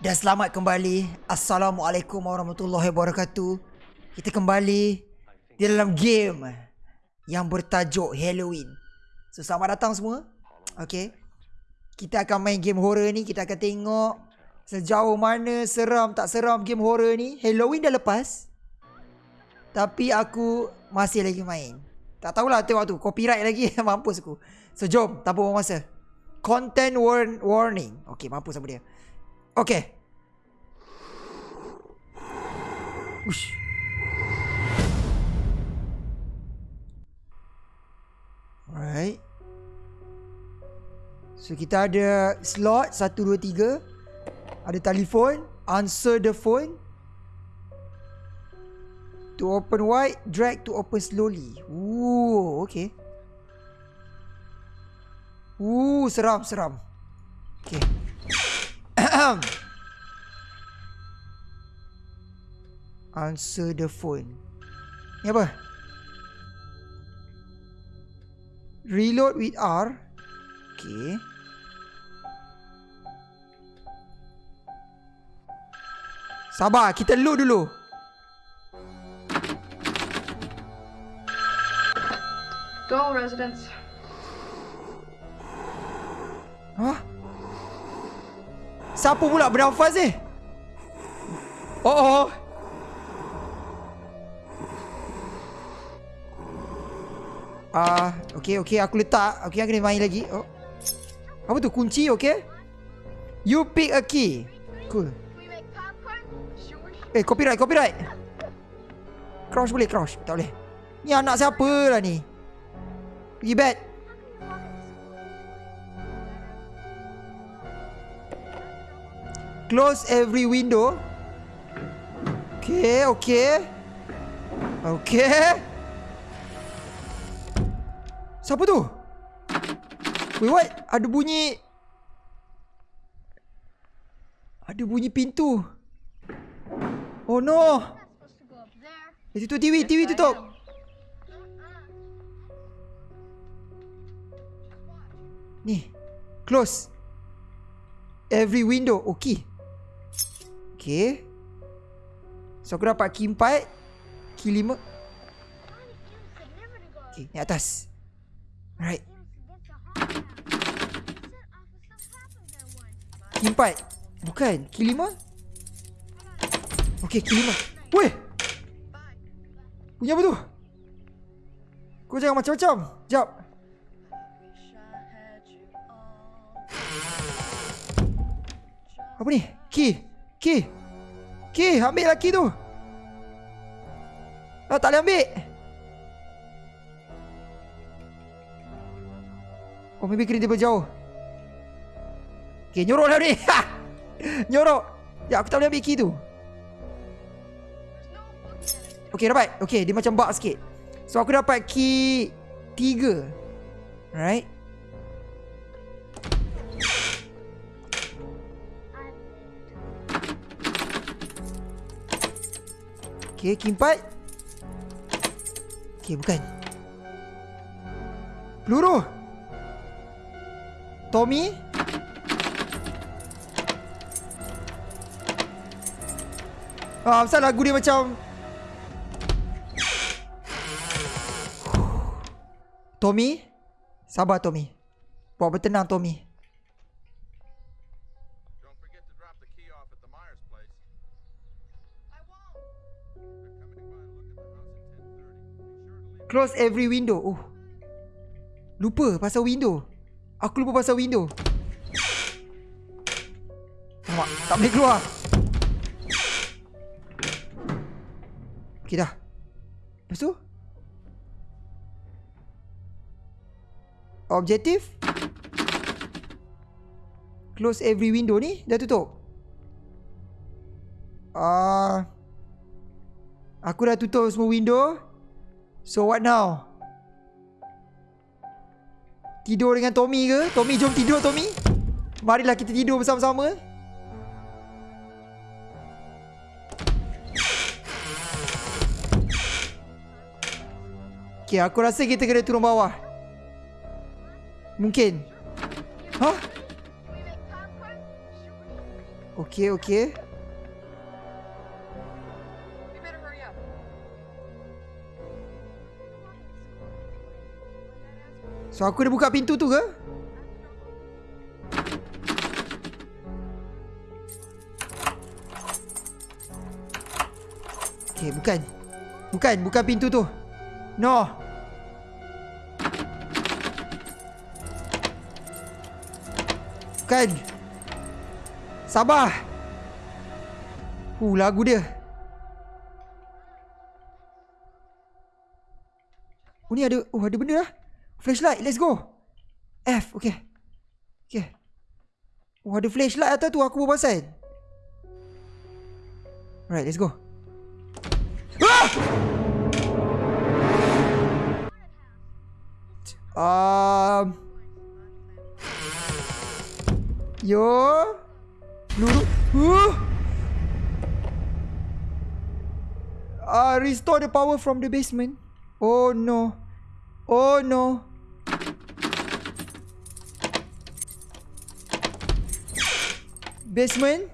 Dan selamat kembali. Assalamualaikum warahmatullahi wabarakatuh. Kita kembali di dalam game yang bertajuk Halloween. So selamat datang semua. Okay. Kita akan main game horror ni. Kita akan tengok sejauh mana seram tak seram game horror ni. Halloween dah lepas. Tapi aku masih lagi main. Tak tahulah tengok tu. Copyright lagi. mampus aku. So jom. Buang masa. Content warn warning. Okay mampus apa dia. Okay. Ush. Alright. So kita ada slot 1 2 3. Ada telefon, answer the phone. To open wide, drag to open slowly. Ooh, okay. Ooh, seram, seram. Okay. Answer the phone. Ni apa? Reload with R. Okay. Sabar, kita load dulu. Go, residents. Hah? Siapa pula bernafas ni? Oh, oh. Ah, uh, okey okey aku letak. Okey aku kena main lagi. Oh. Apa tu kunci okey? You pick a key. Cool. Eh copyright copyright. Crouch boleh crouch. Tak boleh. Ni anak siapa lah ni? Pergi bed. Close every window. Okay, okay. Okay. Siapa tu? Wait, what? Ada bunyi... Ada bunyi pintu. Oh no! Eh, tutup TV, TV tutup. Ni. Close. Every window. Okay. Okay. So aku dapat key 4. Key 5. Okay, ni atas. Alright. 4. Bukan. 5. Okay, 5. Weh! Punya apa tu? Kau jangan macam-macam. Sekejap. Apa ni? Key. Key. Key, ambil lah key tu. Ah, tak boleh ambil. Oh maybe kena dia jauh. Okay nyorok lah ni Nyorok. Ya aku tak boleh ambil key tu. Okay dapat. Okay dia macam bug sikit. So aku dapat key Tiga. Alright. Okay key empat. Okay bukan. Peluru Tommy? Ah, pasal lagu dia macam Tommy? Sabar Tommy. Buat bertenang Tommy. Close every window. Oh. Lupa pasal window Aku lupa pasal window. Nampak? Tak boleh keluar. Okay dah. Lepas tu? Objektif? Close every window ni Dah tutup. Ah, uh, Aku dah tutup semua window. So what now Tidur dengan Tommy ke? Tommy jom tidur Tommy Marilah kita tidur bersama-sama Okay aku rasa kita kena turun bawah Mungkin Hah? Okay, okay. So aku dah buka pintu tu ke? Okay, bukan. Bukan, bukan pintu tu. No. Bukan. Sabar. Uh, lagu dia. Oh ni ada, oh ada benda lah. Flashlight, let's go. F, okay. Okay. Oh ada flashlight atas tu aku bawa pasal. Alright, let's go. Ah! Um. Yo. Peluru. Uh. Uh, restore the power from the basement. Oh no. Oh no. Basement.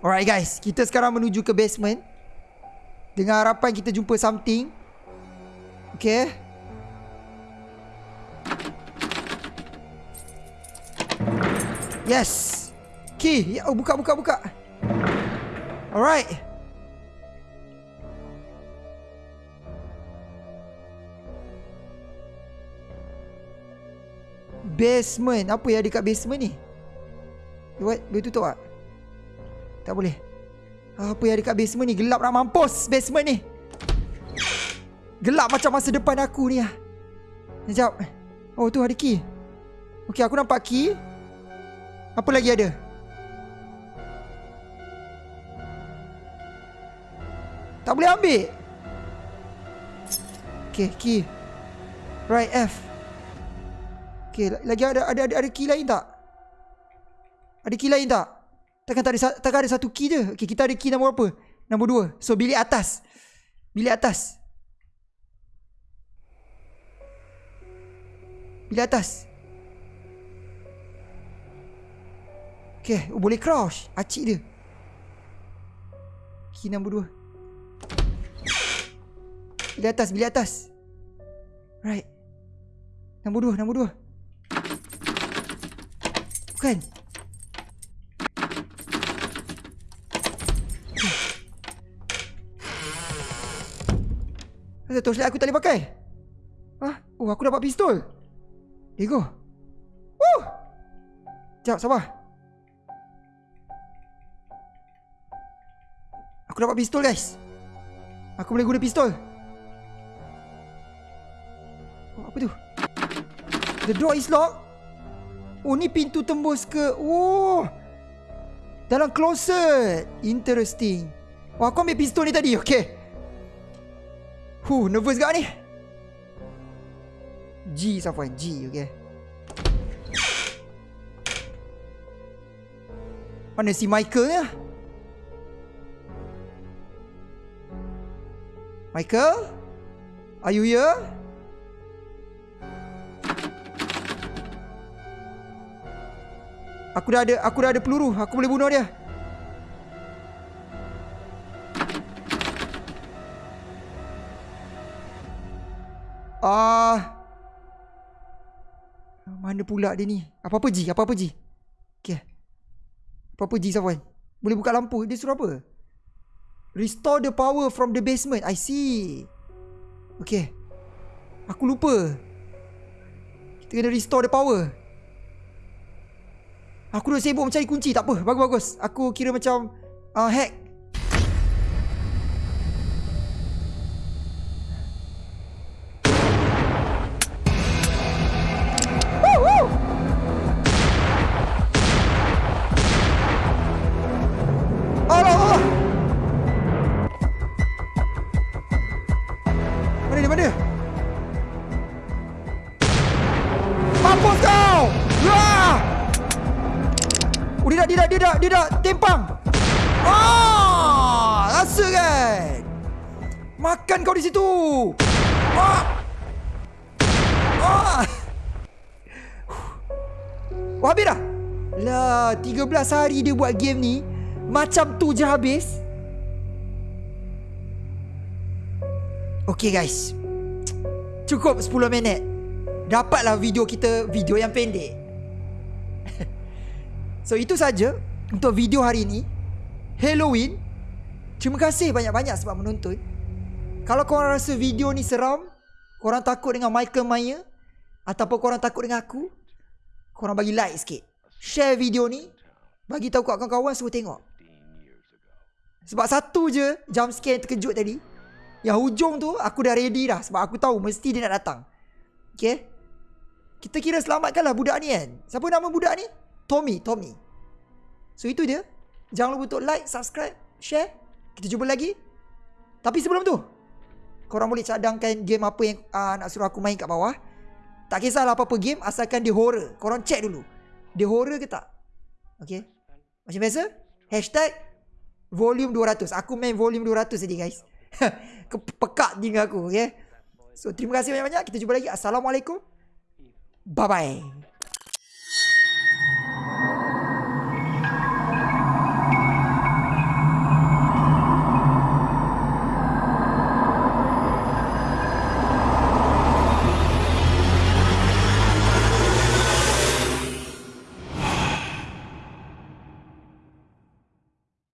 Alright guys, kita sekarang menuju ke basement. Dengan harapan kita jumpa something. Okay. Yes. Key. Ya, oh, buka, buka, buka. Alright. Basement. Apa yang ada kat basement ni? What? Boleh tutup tak? Tak boleh. Apa yang ada kat basement ni? Gelap nak mampus basement ni. Gelap macam masa depan aku ni lah. Sekejap. Oh tu ada key. Okay aku nampak key. Apa lagi ada? Tak boleh ambil. Okay key. Right F. Okay lagi ada ada ada, ada key lain tak? Ada key lain tak? Takkan tak ada, takkan ada satu key je. Okay, kita ada key nombor berapa? Nombor dua. So, bilik atas. Bilik atas. Bilik atas. Okay, oh, boleh crouch. Acik dia. Key nombor dua. Bilik atas, bilik atas. Right. Nombor dua, nombor dua. Bukan. Kenapa torchlight aku tak boleh pakai? Hah? Oh, aku dapat pistol. Go. Woo! Sekejap, sabar. Aku dapat pistol, guys. Aku boleh guna pistol. Oh, apa tu? The door is locked. Oh, ni pintu tembus ke... Oh! Dalam closet. Interesting. Oh, aku ambil pistol ni tadi. Okay. Huh, nervous gak ni? G Safwan, G, okay. Mana si Michael ni? Michael? Are you here? Aku dah ada aku dah ada peluru. Aku boleh bunuh dia. Ah. Mana pula dia ni? Apa-apa Ji? Apa-apa Ji? Okay. Apa-apa Ji Safwan? Boleh buka lampu. Dia suruh apa? Restore the power from the basement. I see. Okay. Aku lupa. Kita kena restore the power. Aku dah sibuk mencari kunci. Tak apa. Bagus-bagus. Aku kira macam uh, hack. Dah, dia dah tempang. Ah, rasa kan? Makan kau di situ. Ah. Ah. Oh habis dah Lah 13 hari dia buat game ni Macam tu je habis Okay guys Cukup 10 minit Dapatlah video kita Video yang pendek So itu saja Untuk video hari ini. Halloween. Terima kasih banyak-banyak sebab menonton. Kalau korang rasa video ni seram Korang takut dengan Michael Myers Ataupun korang takut dengan aku Korang bagi like sikit. Share video ni. Bagi tahu kat kawan-kawan Suruh tengok. Sebab satu je Jump scare yang terkejut tadi. Yang hujung tu Aku dah ready dah Sebab aku tahu Mesti dia nak datang. Okay? Kita kira selamatkanlah budak ni kan? Siapa nama budak ni? Tommy Tommy. So itu dia. Jangan lupa untuk like Subscribe Share. Kita jumpa lagi. Tapi sebelum tu Korang boleh cadangkan game apa yang uh, Nak suruh aku main kat bawah. Tak kisahlah apa-apa game Asalkan dia horror. Korang check dulu. Dia horror ke tak? Okay Macam biasa Hashtag Volume 200 Aku main volume 200 tadi guys. Pekat tinggal aku okay So terima kasih banyak-banyak. Kita jumpa lagi. Assalamualaikum. Bye-bye